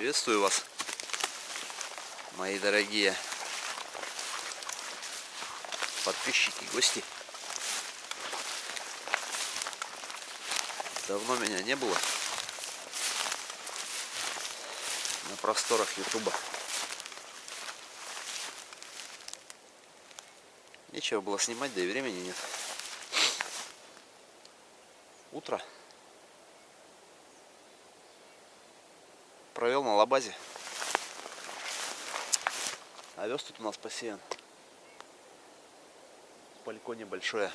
Приветствую вас, мои дорогие подписчики, гости. Давно меня не было на просторах Ютуба. Нечего было снимать, да и времени нет. Утро. Провел на лабазе. Овес тут у нас посеян. Палько небольшое.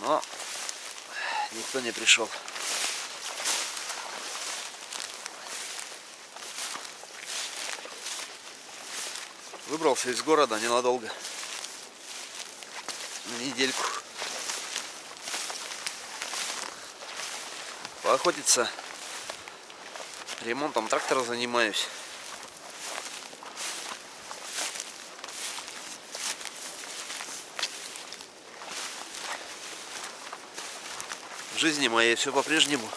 Но никто не пришел. Выбрался из города ненадолго. На недельку. Поохотиться. Ремонтом трактора занимаюсь. В жизни моей все по-прежнему.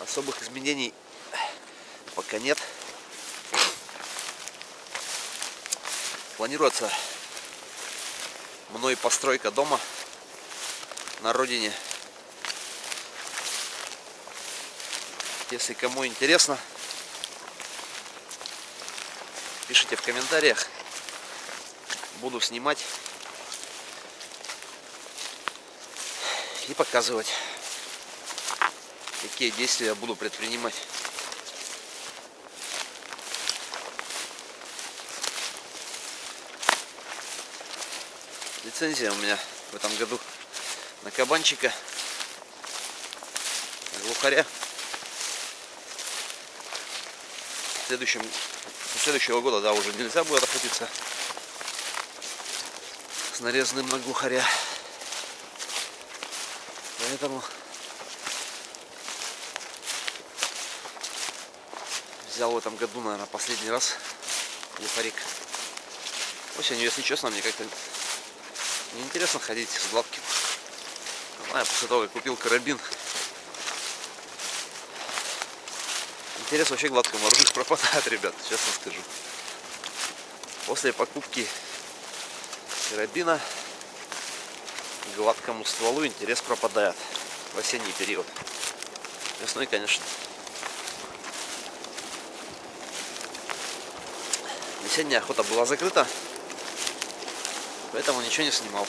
Особых изменений пока нет. Планируется мной постройка дома на родине. Если кому интересно, пишите в комментариях. Буду снимать и показывать, какие действия я буду предпринимать. Лицензия у меня в этом году на кабанчика, на глухаря. В следующем, следующего года, да, уже нельзя будет охотиться с нарезанным на глухаря. Поэтому взял в этом году, наверное, последний раз глухарик. Осенью, если честно, мне как-то неинтересно ходить с гладким. А после того, как купил карабин, интерес вообще гладкому оружию пропадает, ребят, честно скажу. После покупки карабина гладкому стволу интерес пропадает в осенний период. Весной, конечно. Весенняя охота была закрыта, поэтому ничего не снимал.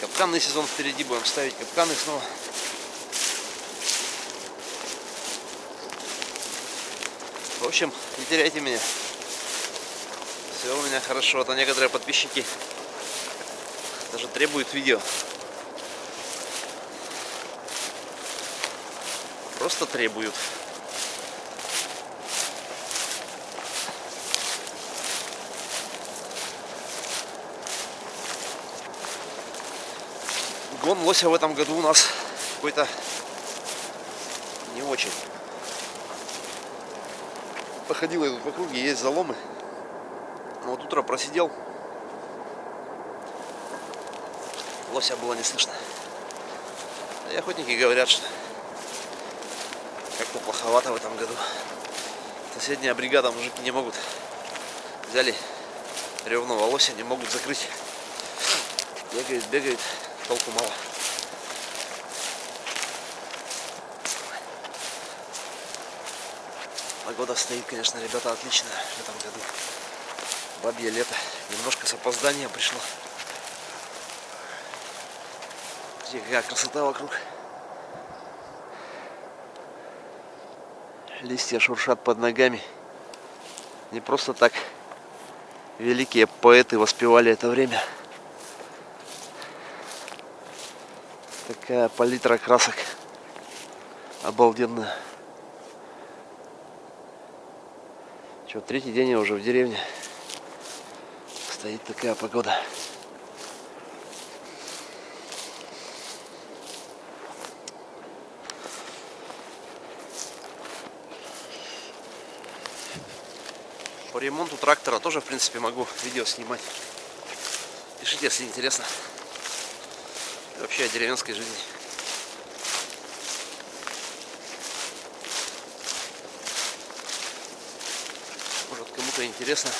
Капканный сезон впереди, будем ставить капканы снова. В общем, не теряйте меня. Все у меня хорошо. А некоторые подписчики даже требуют видео. Просто требуют. Гон лося в этом году у нас какой-то не очень. Походил я тут в округе, есть заломы. Но вот утро просидел. Лося было не слышно. И охотники говорят, что как-то плоховато в этом году. Соседняя бригада мужики не могут. Взяли ревного лося, не могут закрыть. Бегают, бегают толку мало. Погода стоит, конечно, ребята, отличная в этом году. Бабье лето. Немножко с опозданием пришло. Смотрите, какая красота вокруг. Листья шуршат под ногами. Не просто так великие поэты воспевали это время. Такая палитра красок. Обалденная. Что, третий день я уже в деревне. Стоит такая погода. По ремонту трактора тоже, в принципе, могу видео снимать. Пишите, если интересно. Вообще о деревенской жизни. Может кому-то интересно,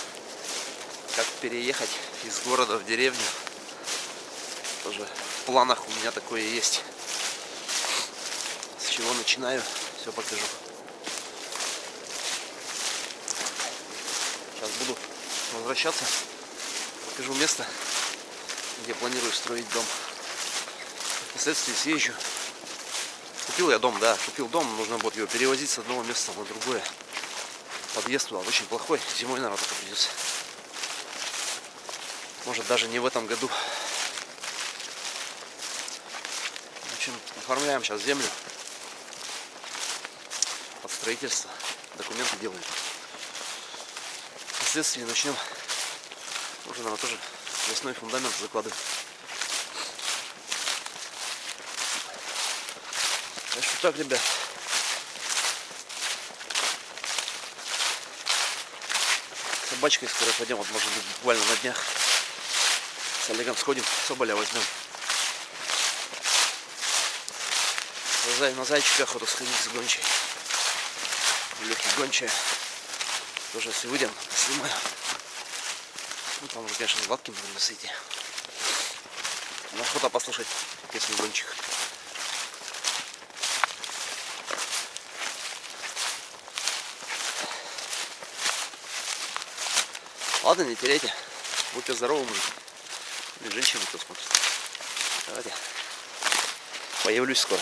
как переехать из города в деревню. Тоже в планах у меня такое есть. С чего начинаю, все покажу. Сейчас буду возвращаться. Покажу место, где планирую строить дом. Впоследствии съезжу. Купил я дом, да, купил дом, нужно будет его перевозить с одного места на другое. Подъезд туда очень плохой, зимой, наверное, только придется. Может даже не в этом году. В общем, оформляем сейчас землю под строительство. Документы делаем. Впоследствии начнем уже, наверное, тоже весной фундамент закладывать. Так что так, ребят. Собачкой скоро пойдем, вот может быть буквально на днях. С Олегом сходим, соболя возьмем. На зайчика охоту сходить с гончей. Легкий гончая. Тоже если выйдем, снимаю. Ну там уже, конечно, гладким придется идти. Охота послушать песню гончих. Ладно, не теряйте. Будьте здоровы, мужик. Или женщины, кто смотрит. Давайте. Появлюсь скоро.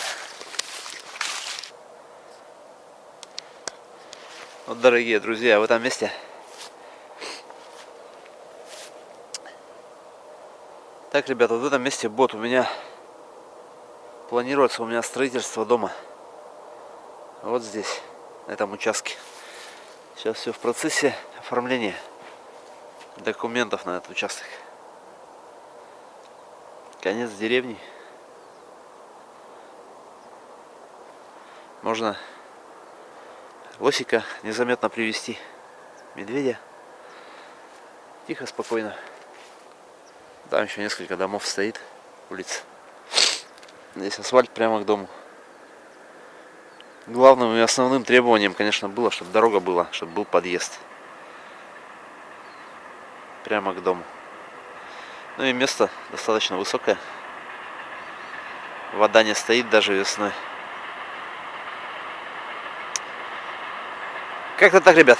Вот, дорогие друзья, в этом месте Так, ребята, вот в этом месте бот у меня планируется у меня строительство дома. Вот здесь, на этом участке. Сейчас все в процессе оформления документов на этот участок. Конец деревни. Можно лосика незаметно привести. Медведя. Тихо, спокойно. Там еще несколько домов стоит, улица. Здесь асфальт прямо к дому. Главным и основным требованием, конечно, было, чтобы дорога была, чтобы был подъезд. Прямо к дому. Ну и место достаточно высокое. Вода не стоит даже весной. Как-то так, ребят.